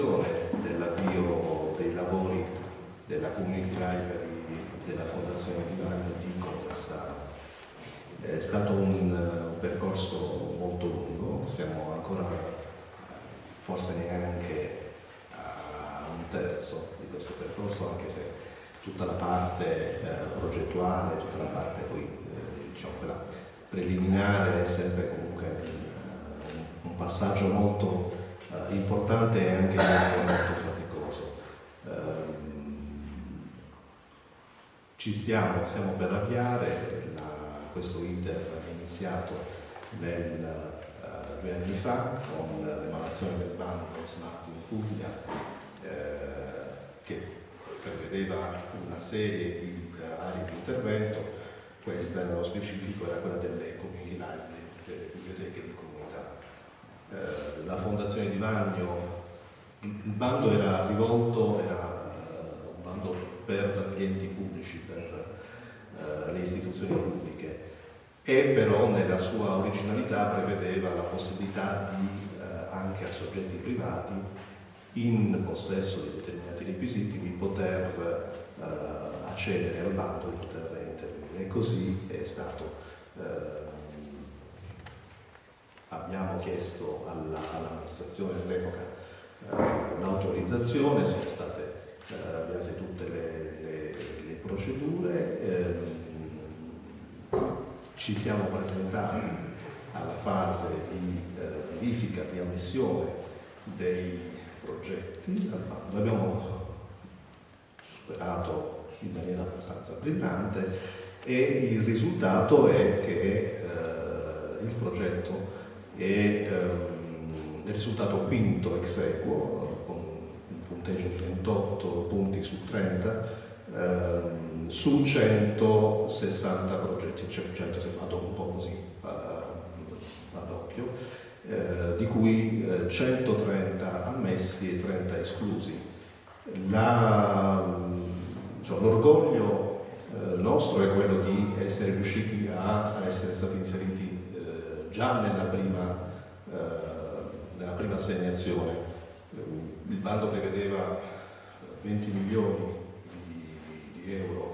l'occasione dell'avvio dei lavori della Community Library della Fondazione di Vagno di conversare. È stato un, un percorso molto lungo, siamo ancora forse neanche a un terzo di questo percorso, anche se tutta la parte eh, progettuale, tutta la parte poi, eh, diciamo, preliminare è sempre comunque un, un passaggio molto eh, importante e anche molto, faticoso. Ehm, ci stiamo, stiamo per avviare, la, questo iter è iniziato nel due anni fa con l'emanazione del bando Smart in Puglia eh, che prevedeva una serie di uh, aree di intervento, questa nello specifico era quella delle community library, delle biblioteche di comunità. Eh, la Fondazione di Vagno, il, bando era rivolto, era uh, un bando per gli enti pubblici, per uh, le istituzioni pubbliche, e però nella sua originalità prevedeva la possibilità di, eh, anche a soggetti privati in possesso di determinati requisiti di poter eh, accedere al bando e poter intervenire e così è stato. Eh, abbiamo chiesto all'amministrazione all all'epoca eh, l'autorizzazione, sono state eh, avviate tutte le, le, le procedure ehm, ci siamo presentati alla fase di eh, verifica, di ammissione dei progetti. Abbiamo superato in maniera abbastanza brillante e il risultato è che eh, il progetto è ehm, il risultato quinto ex equo con un punteggio di 28 punti su 30 ehm, su 160 progetti, cioè 100 se vado un po' così ad occhio, eh, di cui eh, 130 ammessi e 30 esclusi. Cioè, l'orgoglio eh, nostro è quello di essere riusciti a, a essere stati inseriti eh, già nella prima, eh, nella prima assegnazione. Il bando prevedeva 20 milioni di, di, di euro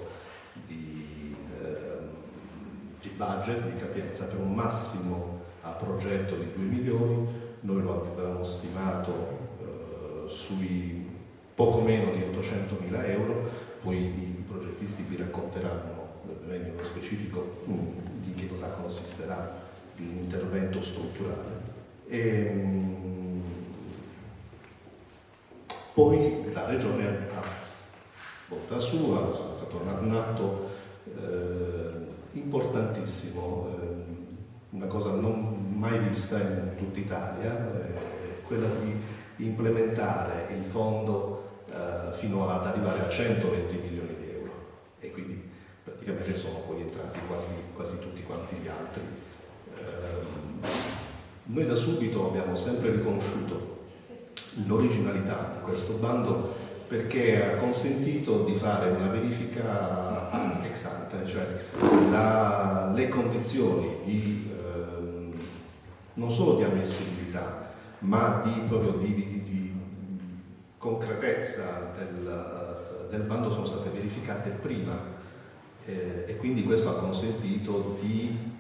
budget di capienza per un massimo a progetto di 2 milioni, noi lo avevamo stimato eh, sui poco meno di 800 mila euro, poi i, i progettisti vi racconteranno meglio nello specifico mm, di che cosa consisterà l'intervento strutturale. E, mm, poi la regione ha volta sua, è stato nato eh, importantissimo, ehm, una cosa non mai vista in tutta Italia, è quella di implementare il fondo eh, fino ad arrivare a 120 milioni di euro e quindi praticamente sono poi entrati quasi, quasi tutti quanti gli altri. Ehm, noi da subito abbiamo sempre riconosciuto l'originalità di questo bando perché ha consentito di fare una verifica ex ante, cioè la, le condizioni di, ehm, non solo di ammissibilità, ma di, proprio di, di, di concretezza del, del, bando sono state verificate prima eh, e quindi questo ha consentito di,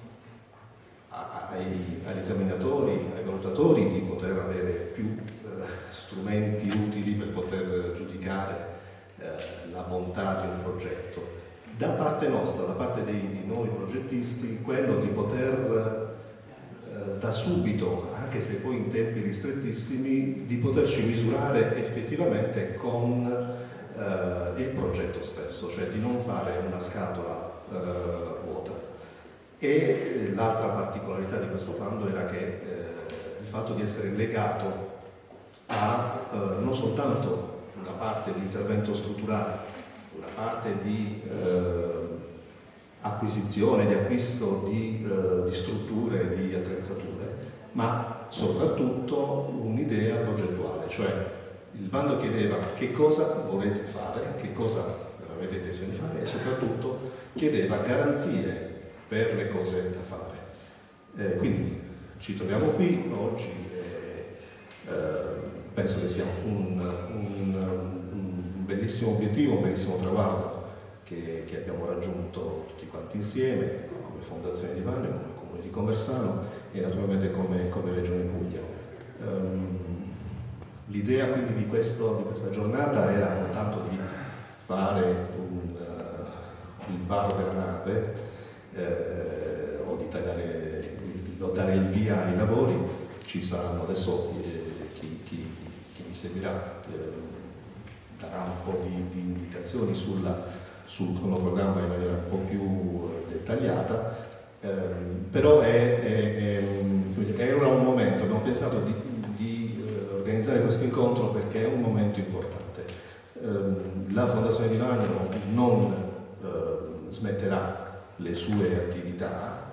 ai, agli esaminatori, ai valutatori di poter avere più strumenti utili per poter giudicare eh, la bontà di un progetto. Da parte nostra, da parte dei, di noi progettisti, quello di poter eh, da subito, anche se poi in tempi ristrettissimi, di poterci misurare effettivamente con eh, il progetto stesso, cioè di non fare una scatola eh, vuota. E l'altra particolarità di questo bando era che eh, il fatto di essere legato a eh, non soltanto una parte di intervento strutturale, una parte di eh, acquisizione, di acquisto di, eh, di strutture, di attrezzature, ma soprattutto un'idea progettuale, cioè il bando chiedeva che cosa volete fare, che cosa avete intenzione di fare e soprattutto chiedeva garanzie per le cose da fare. Eh, quindi ci troviamo qui oggi, eh, penso che sia un, un, un bellissimo obiettivo, un bellissimo traguardo che, che, abbiamo raggiunto tutti quanti insieme, come Fondazione di Vanio, come Comune di Conversano e naturalmente come, come Regione Puglia. Um, L'idea quindi di, questo, di, questa giornata era non tanto di fare un, uh, il varo della nave eh, o di, tagliare, di, dare il via ai lavori, ci saranno adesso eh, chi, chi, chi, mi seguirà eh, darà un po' di, di indicazioni sulla, sul cronoprogramma in maniera un po' più dettagliata, eh, però è, è, è, era un momento, abbiamo pensato di, di eh, organizzare questo incontro perché è un momento importante. Eh, la Fondazione di Vagno non eh, smetterà le sue attività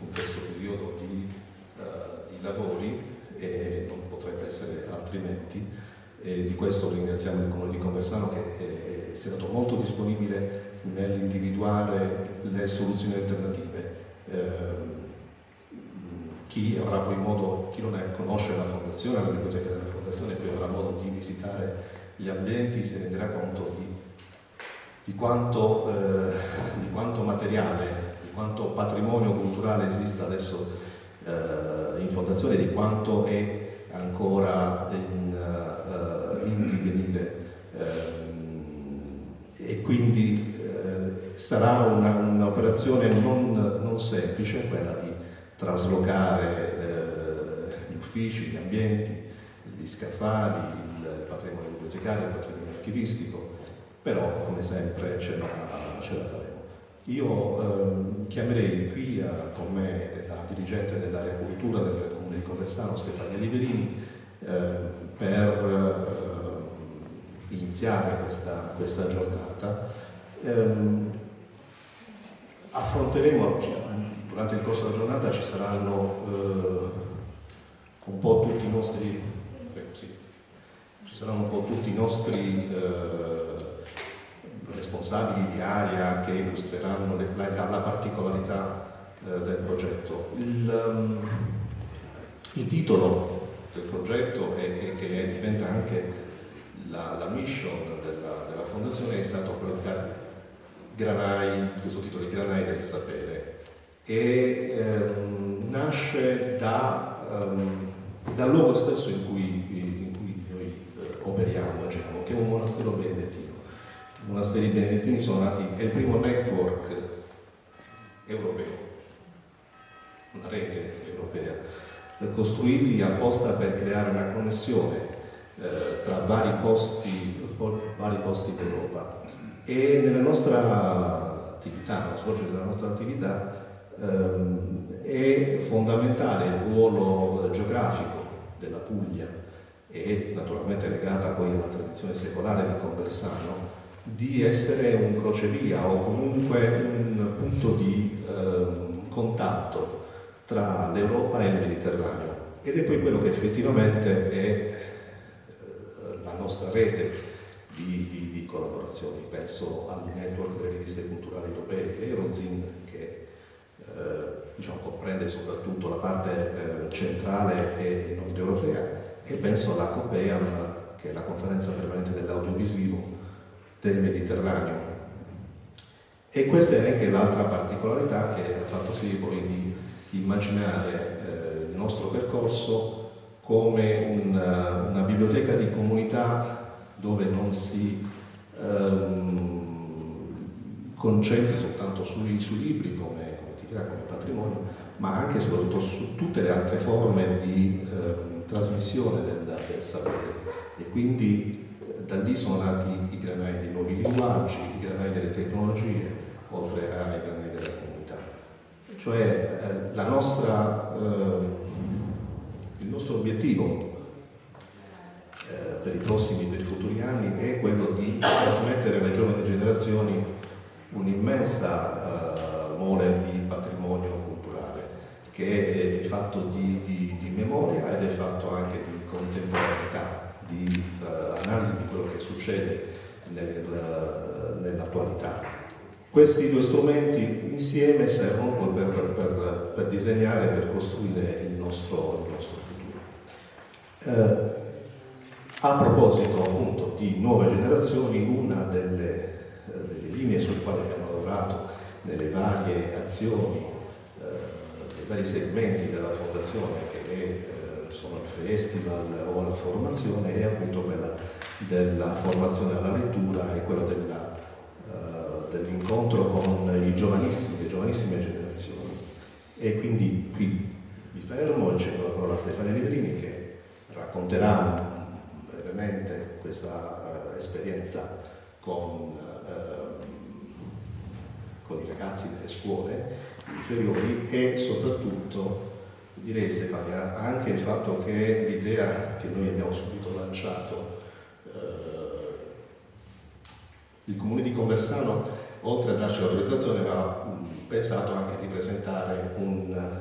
in questo periodo di, uh, di lavori e non potrebbe essere altrimenti. E di questo ringraziamo il Comune di Conversano che è, stato molto disponibile nell'individuare le soluzioni alternative. Eh, chi modo, chi non è, conosce la fondazione, la biblioteca della fondazione, poi avrà modo di visitare gli ambienti, si renderà conto di di quanto, eh, di quanto materiale, di quanto patrimonio culturale esista adesso eh, in fondazione, di quanto è ancora in, uh, in divenire eh, e quindi eh, sarà un'operazione un non, non, semplice quella di traslocare eh, gli uffici, gli ambienti, gli scaffali, il patrimonio bibliotecario, il patrimonio archivistico, però come sempre ce la, ce la faremo. Io ehm, chiamerei qui a, eh, con me la dirigente dell'area cultura del Comune di Conversano, Stefania Liverini, eh, per eh, iniziare questa, questa giornata. Eh, affronteremo, durante il corso della giornata ci saranno eh, un po' tutti i nostri, sì, ci saranno un po' tutti i nostri eh, responsabili di area che illustreranno le, la, la, particolarità eh, del progetto. Il, um, il, titolo del progetto e che diventa anche la, la mission della, della, fondazione è stato quello di dare Granai, questo titolo di Granai del sapere e ehm, nasce da, um, dal luogo stesso in cui, in cui noi eh, operiamo, agiamo, che è un monastero benedettino monasteri benedettini sono nati, è il primo network europeo, una rete europea, costruiti apposta per creare una connessione eh, tra vari posti, vari posti d'Europa. E nella nostra attività, nello svolgere della nostra attività, ehm, è fondamentale il ruolo geografico della Puglia e naturalmente legata poi alla tradizione secolare di Conversano, di essere un crocevia o comunque un punto di eh, contatto tra l'Europa e il Mediterraneo ed è poi quello che effettivamente è eh, la nostra rete di, di, di, collaborazioni. Penso al network delle riviste culturali europee Eurozin che eh, diciamo, comprende soprattutto la parte eh, centrale e nord europea e penso alla COPEAM che è la conferenza permanente dell'audiovisivo del Mediterraneo. E questa è anche l'altra particolarità che ha fatto sì poi di immaginare eh, il nostro percorso come una, una, biblioteca di comunità dove non si ehm, concentri soltanto sui, sui libri come, come entità, come patrimonio, ma anche e soprattutto su tutte le altre forme di ehm, trasmissione del, del sapere e quindi da lì sono nati i granai dei nuovi linguaggi, i granai delle tecnologie, oltre ai granai della comunità. Cioè eh, nostra, eh, il nostro obiettivo eh, per i prossimi, per i futuri anni è quello di trasmettere alle giovani generazioni un'immensa eh, mole di patrimonio culturale che è fatto di, di, di memoria ed è fatto anche di contemporaneità di uh, analisi di quello che succede nel, nell'attualità. Questi due strumenti insieme servono per, per, per disegnare, per costruire il nostro, il nostro futuro. Uh, A proposito appunto di nuove generazioni, una delle, eh, delle linee sulle quali abbiamo lavorato nelle varie azioni, eh, nei vari segmenti della fondazione che è, eh, sono il festival o la formazione è appunto quella della formazione alla lettura e quella della, uh, dell'incontro con i giovanissimi, le giovanissime generazioni. E quindi qui mi fermo e cedo la parola a Stefania Livrini che racconterà brevemente questa uh, esperienza con, uh, con, i ragazzi delle scuole inferiori e soprattutto direi Stefania anche il fatto che l'idea che noi abbiamo subito lanciato uh, il comune di Conversano oltre a darci l'autorizzazione aveva pensato anche di presentare un,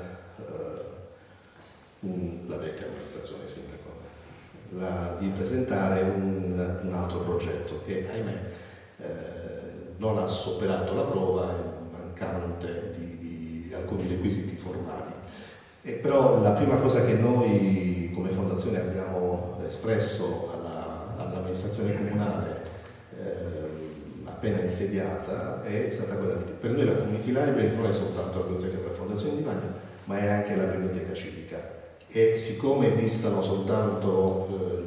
un, la vecchia amministrazione sindaco la, di presentare un, un, altro progetto che ahimè eh, non ha superato la prova, mancante di, di alcuni requisiti formali. E però la prima cosa che noi come fondazione abbiamo espresso all'amministrazione all comunale eh, appena insediata è stata quella di per noi la community library non è soltanto la biblioteca della Fondazione di Magno, ma è anche la biblioteca civica. E siccome distano soltanto eh,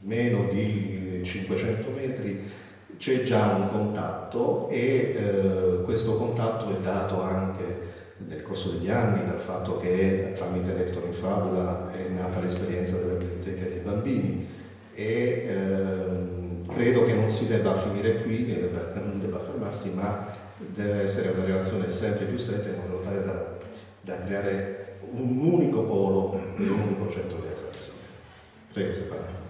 meno di 500 metri c'è già un contatto e eh, questo contatto è dato anche nel corso degli anni dal fatto che tramite Lector in Fabula è nata l'esperienza della biblioteca dei bambini e ehm, credo che non si debba finire qui, non debba fermarsi, ma deve essere una relazione sempre più stretta in modo tale da, da creare un unico polo e un unico centro di attrazione. Prego Stefano.